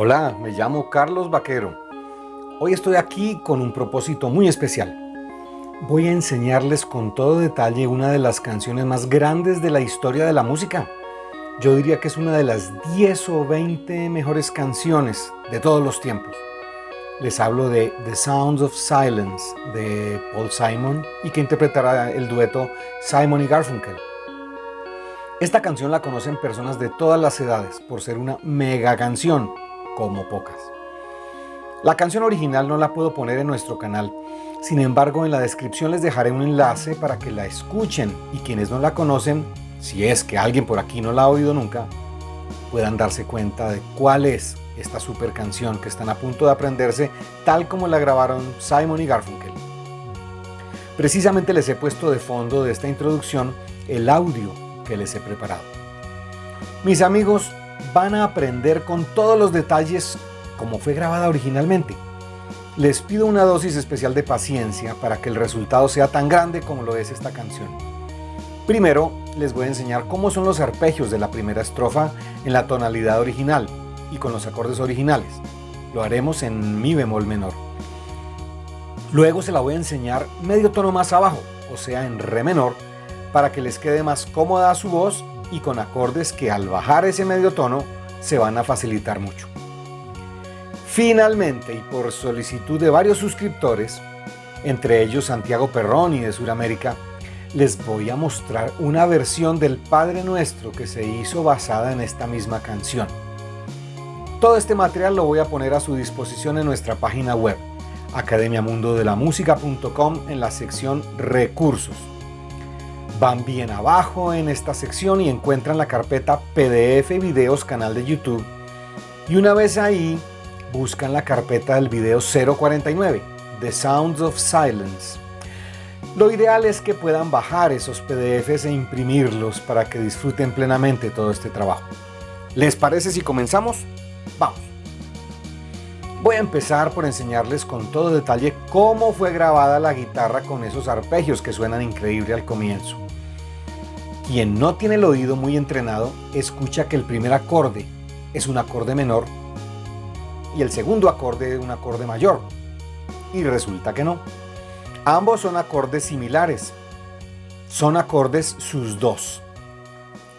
Hola, me llamo Carlos Vaquero. Hoy estoy aquí con un propósito muy especial. Voy a enseñarles con todo detalle una de las canciones más grandes de la historia de la música. Yo diría que es una de las 10 o 20 mejores canciones de todos los tiempos. Les hablo de The Sounds of Silence de Paul Simon y que interpretará el dueto Simon y Garfunkel. Esta canción la conocen personas de todas las edades por ser una mega canción como pocas. La canción original no la puedo poner en nuestro canal, sin embargo en la descripción les dejaré un enlace para que la escuchen y quienes no la conocen, si es que alguien por aquí no la ha oído nunca, puedan darse cuenta de cuál es esta super canción que están a punto de aprenderse tal como la grabaron Simon y Garfunkel. Precisamente les he puesto de fondo de esta introducción el audio que les he preparado. Mis amigos, van a aprender con todos los detalles como fue grabada originalmente. Les pido una dosis especial de paciencia para que el resultado sea tan grande como lo es esta canción. Primero, les voy a enseñar cómo son los arpegios de la primera estrofa en la tonalidad original y con los acordes originales. Lo haremos en mi bemol menor. Luego se la voy a enseñar medio tono más abajo, o sea en re menor, para que les quede más cómoda su voz y con acordes que al bajar ese medio tono se van a facilitar mucho. Finalmente, y por solicitud de varios suscriptores, entre ellos Santiago Perroni de Sudamérica, les voy a mostrar una versión del Padre Nuestro que se hizo basada en esta misma canción. Todo este material lo voy a poner a su disposición en nuestra página web, academiamundodelamusica.com en la sección Recursos. Van bien abajo en esta sección y encuentran la carpeta PDF Videos canal de YouTube. Y una vez ahí, buscan la carpeta del video 049, The Sounds of Silence. Lo ideal es que puedan bajar esos PDFs e imprimirlos para que disfruten plenamente todo este trabajo. ¿Les parece si comenzamos? Vamos. Voy a empezar por enseñarles con todo detalle cómo fue grabada la guitarra con esos arpegios que suenan increíble al comienzo. Quien no tiene el oído muy entrenado, escucha que el primer acorde es un acorde menor y el segundo acorde un acorde mayor. Y resulta que no. Ambos son acordes similares. Son acordes sus dos.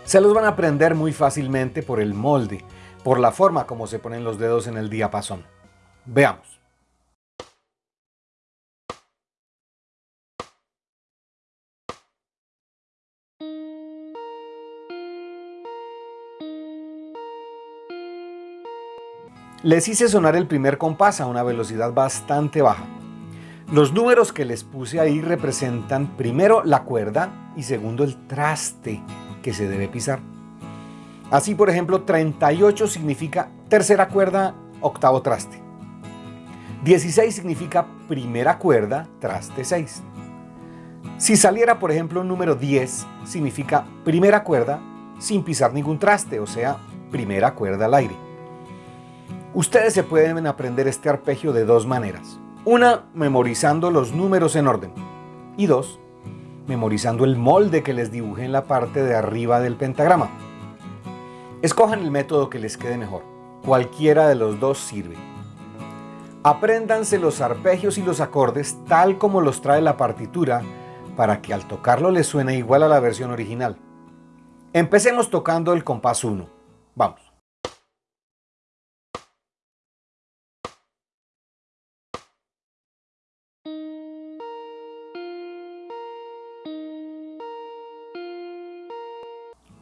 Se los van a aprender muy fácilmente por el molde, por la forma como se ponen los dedos en el diapasón. Veamos. Les hice sonar el primer compás a una velocidad bastante baja. Los números que les puse ahí representan primero la cuerda y segundo el traste que se debe pisar. Así, por ejemplo, 38 significa tercera cuerda, octavo traste. 16 significa primera cuerda, traste 6. Si saliera, por ejemplo, un número 10, significa primera cuerda sin pisar ningún traste, o sea, primera cuerda al aire. Ustedes se pueden aprender este arpegio de dos maneras. Una, memorizando los números en orden. Y dos, memorizando el molde que les dibujé en la parte de arriba del pentagrama. Escojan el método que les quede mejor. Cualquiera de los dos sirve. Apréndanse los arpegios y los acordes tal como los trae la partitura para que al tocarlo les suene igual a la versión original. Empecemos tocando el compás 1. Vamos.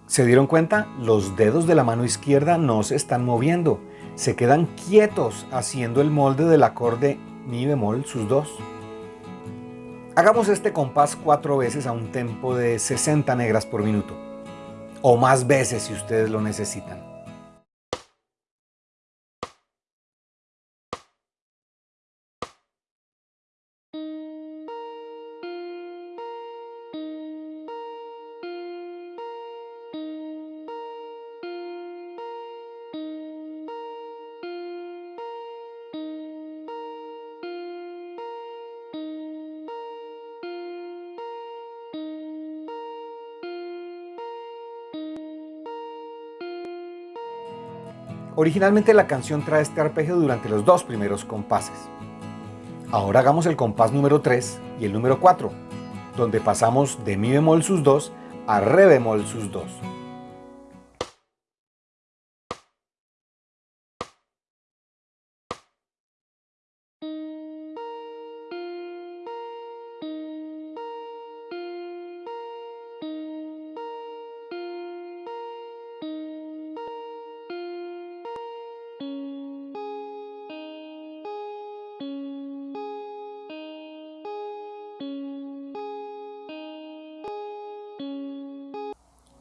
¿Se dieron cuenta? Los dedos de la mano izquierda no se están moviendo, se quedan quietos haciendo el molde del acorde mi bemol sus dos. Hagamos este compás cuatro veces a un tempo de 60 negras por minuto, o más veces si ustedes lo necesitan. Originalmente la canción trae este arpegio durante los dos primeros compases. Ahora hagamos el compás número 3 y el número 4, donde pasamos de mi bemol sus 2 a re bemol sus 2.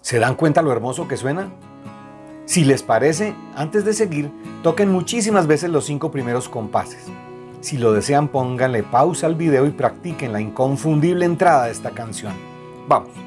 ¿Se dan cuenta lo hermoso que suena? Si les parece, antes de seguir, toquen muchísimas veces los cinco primeros compases. Si lo desean, pónganle pausa al video y practiquen la inconfundible entrada de esta canción. ¡Vamos!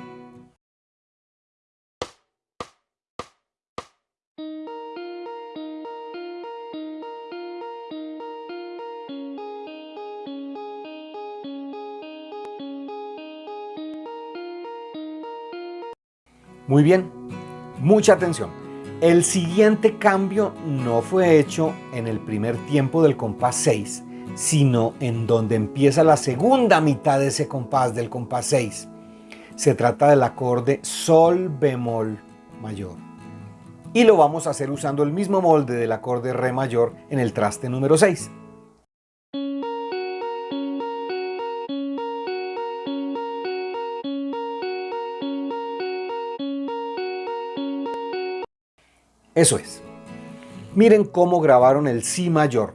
Muy bien, mucha atención. El siguiente cambio no fue hecho en el primer tiempo del compás 6, sino en donde empieza la segunda mitad de ese compás del compás 6. Se trata del acorde Sol bemol mayor. Y lo vamos a hacer usando el mismo molde del acorde Re mayor en el traste número 6. Eso es. Miren cómo grabaron el Si mayor.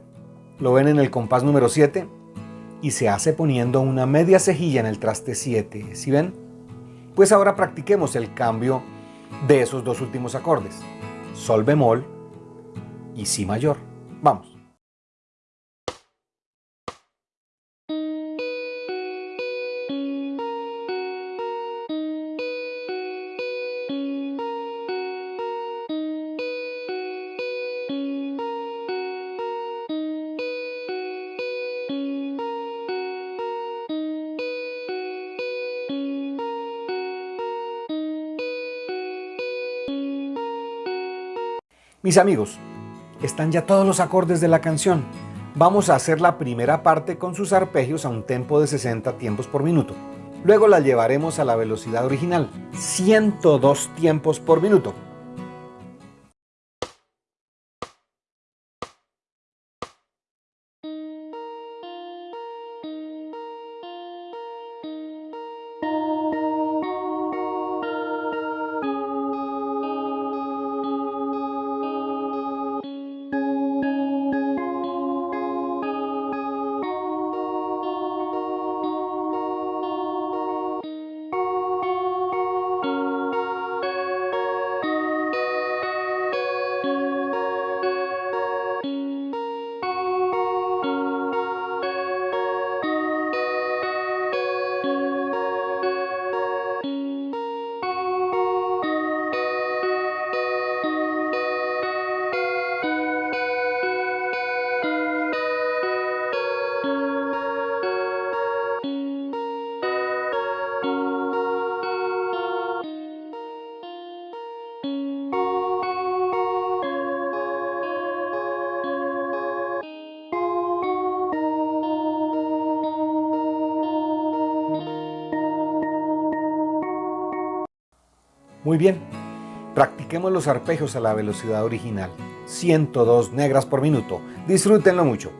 Lo ven en el compás número 7 y se hace poniendo una media cejilla en el traste 7. ¿Sí ven? Pues ahora practiquemos el cambio de esos dos últimos acordes. Sol bemol y Si mayor. Vamos. Mis amigos, están ya todos los acordes de la canción. Vamos a hacer la primera parte con sus arpegios a un tempo de 60 tiempos por minuto. Luego la llevaremos a la velocidad original, 102 tiempos por minuto. Muy bien, practiquemos los arpegios a la velocidad original, 102 negras por minuto. Disfrútenlo mucho.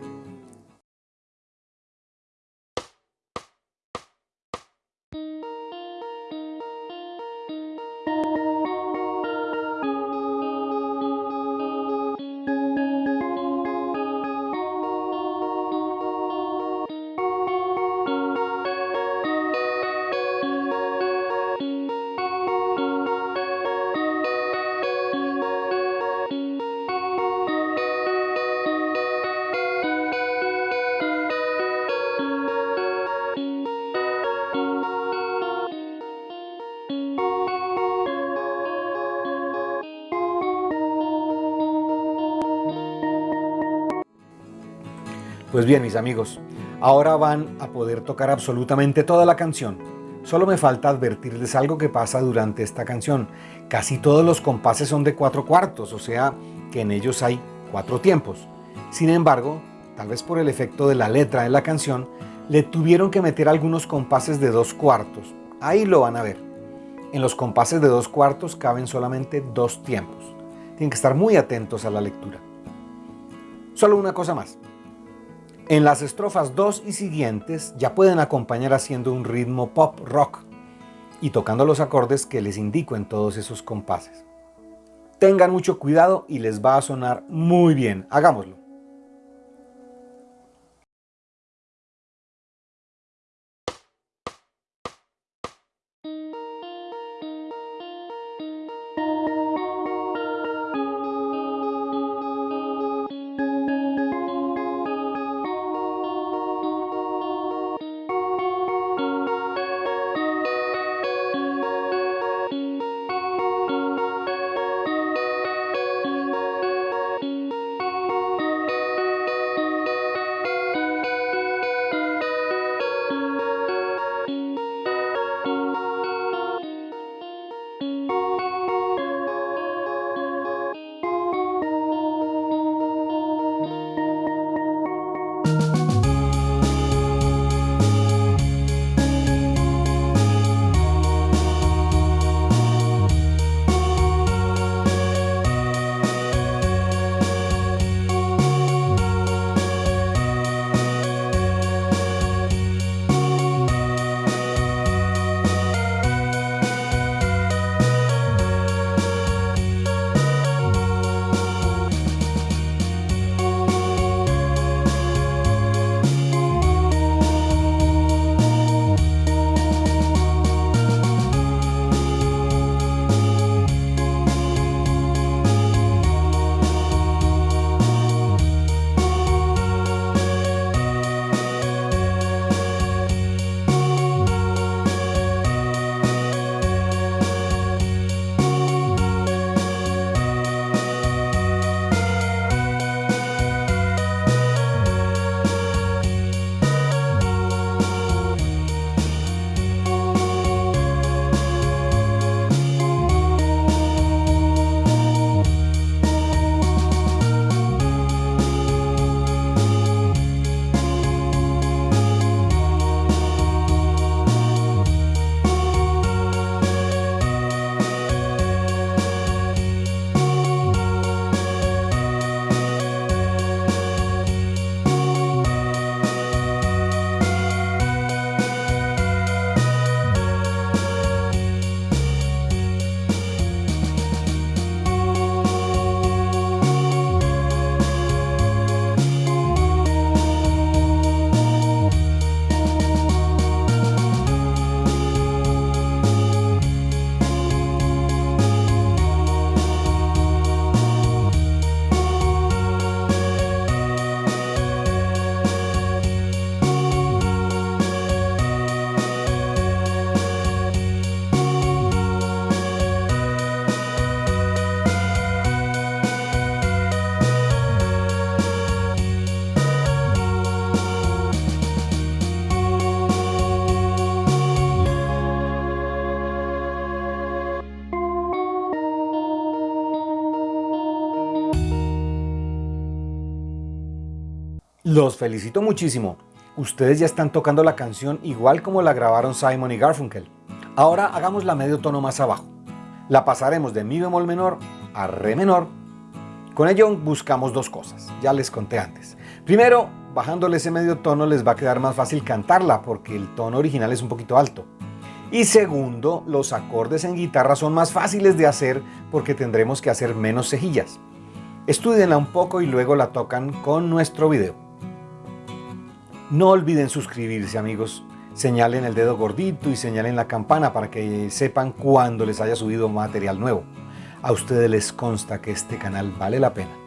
Pues bien, mis amigos, ahora van a poder tocar absolutamente toda la canción. Solo me falta advertirles algo que pasa durante esta canción. Casi todos los compases son de cuatro cuartos, o sea que en ellos hay cuatro tiempos. Sin embargo, tal vez por el efecto de la letra de la canción, le tuvieron que meter algunos compases de dos cuartos. Ahí lo van a ver. En los compases de dos cuartos caben solamente dos tiempos. Tienen que estar muy atentos a la lectura. Solo una cosa más. En las estrofas 2 y siguientes ya pueden acompañar haciendo un ritmo pop rock y tocando los acordes que les indico en todos esos compases. Tengan mucho cuidado y les va a sonar muy bien. Hagámoslo. Los felicito muchísimo. Ustedes ya están tocando la canción igual como la grabaron Simon y Garfunkel. Ahora hagamos la medio tono más abajo. La pasaremos de mi bemol menor a re menor. Con ello buscamos dos cosas, ya les conté antes. Primero, bajándole ese medio tono les va a quedar más fácil cantarla porque el tono original es un poquito alto. Y segundo, los acordes en guitarra son más fáciles de hacer porque tendremos que hacer menos cejillas. Estudienla un poco y luego la tocan con nuestro video. No olviden suscribirse amigos, señalen el dedo gordito y señalen la campana para que sepan cuando les haya subido material nuevo. A ustedes les consta que este canal vale la pena.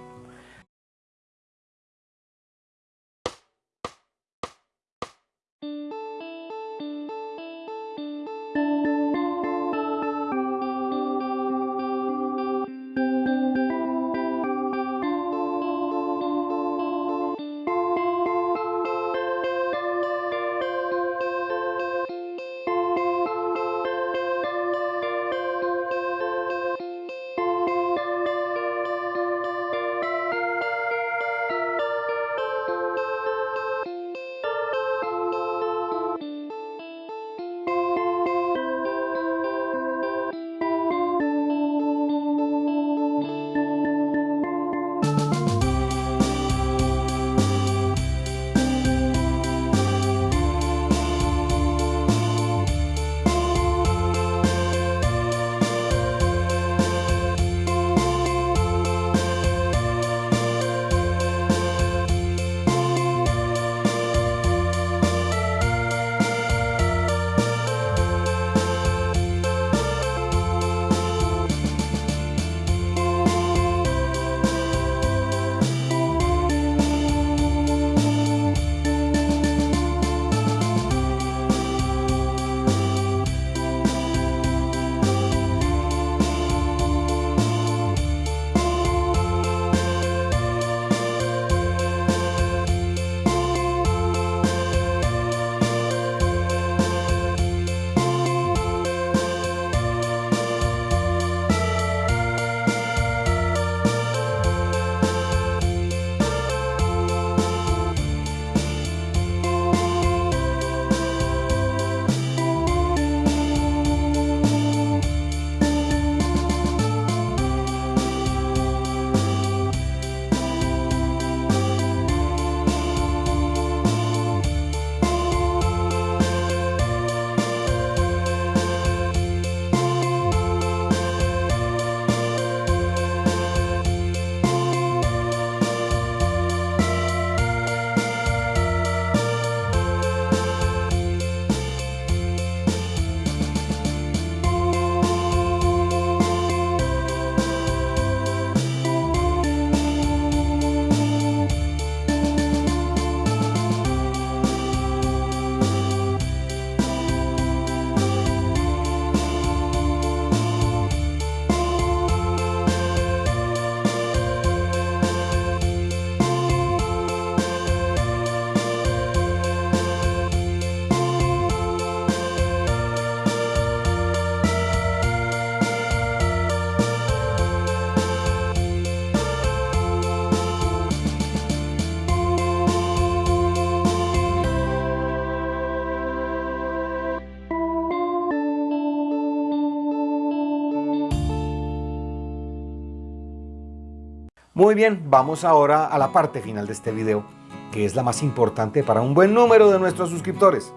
Muy bien, vamos ahora a la parte final de este video, que es la más importante para un buen número de nuestros suscriptores.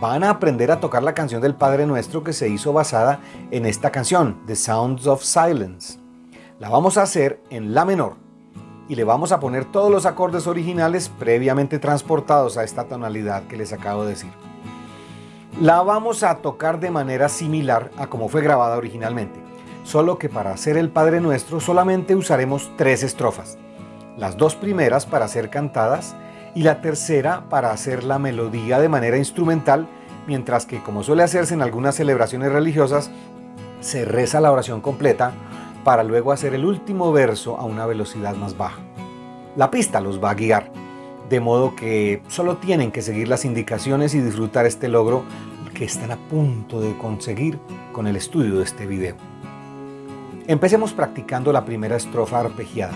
Van a aprender a tocar la canción del Padre Nuestro que se hizo basada en esta canción, The Sounds of Silence. La vamos a hacer en La menor y le vamos a poner todos los acordes originales previamente transportados a esta tonalidad que les acabo de decir. La vamos a tocar de manera similar a como fue grabada originalmente, solo que para hacer el Padre Nuestro solamente usaremos tres estrofas. Las dos primeras para ser cantadas y la tercera para hacer la melodía de manera instrumental, mientras que como suele hacerse en algunas celebraciones religiosas, se reza la oración completa para luego hacer el último verso a una velocidad más baja. La pista los va a guiar, de modo que solo tienen que seguir las indicaciones y disfrutar este logro que están a punto de conseguir con el estudio de este video. Empecemos practicando la primera estrofa arpegiada.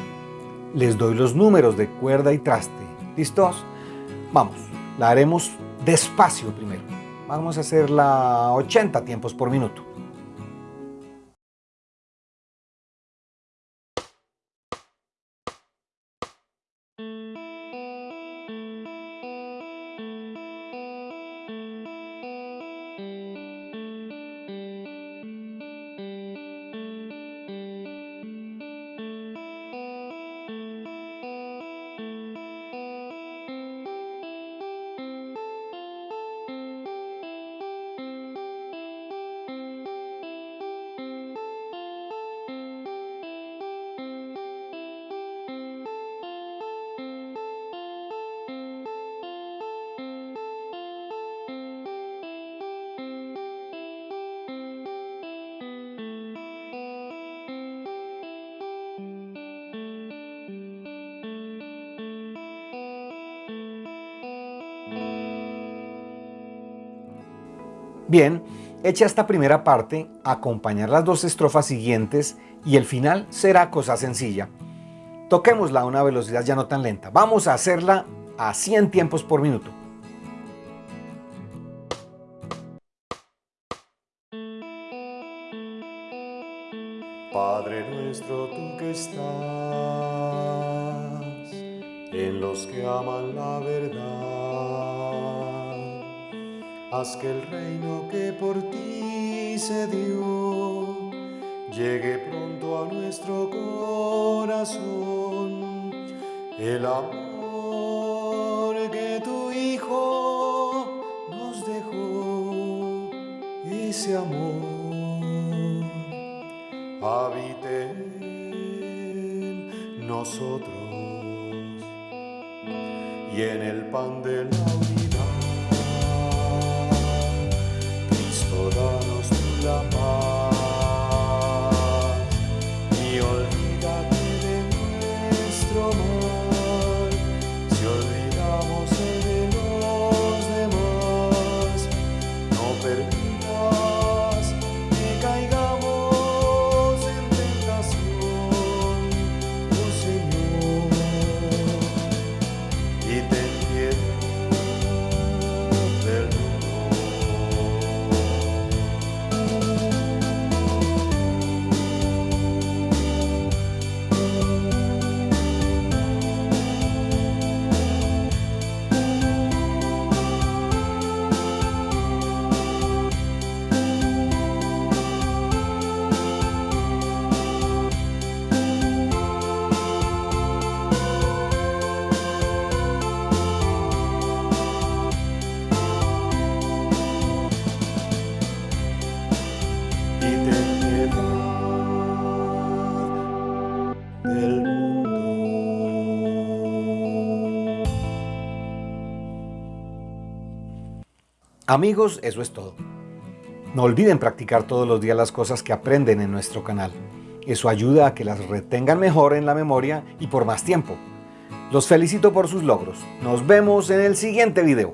Les doy los números de cuerda y traste. ¿Listos? Vamos, la haremos despacio primero. Vamos a hacerla 80 tiempos por minuto. Bien, hecha esta primera parte, acompañar las dos estrofas siguientes y el final será cosa sencilla. Toquémosla a una velocidad ya no tan lenta. Vamos a hacerla a 100 tiempos por minuto. Padre nuestro, tú que estás en los que aman la verdad haz que el reino que por ti se dio llegue pronto a nuestro corazón. El amor que tu Hijo nos dejó, ese amor habite en nosotros y en el pan de la Amigos, eso es todo. No olviden practicar todos los días las cosas que aprenden en nuestro canal. Eso ayuda a que las retengan mejor en la memoria y por más tiempo. Los felicito por sus logros. Nos vemos en el siguiente video.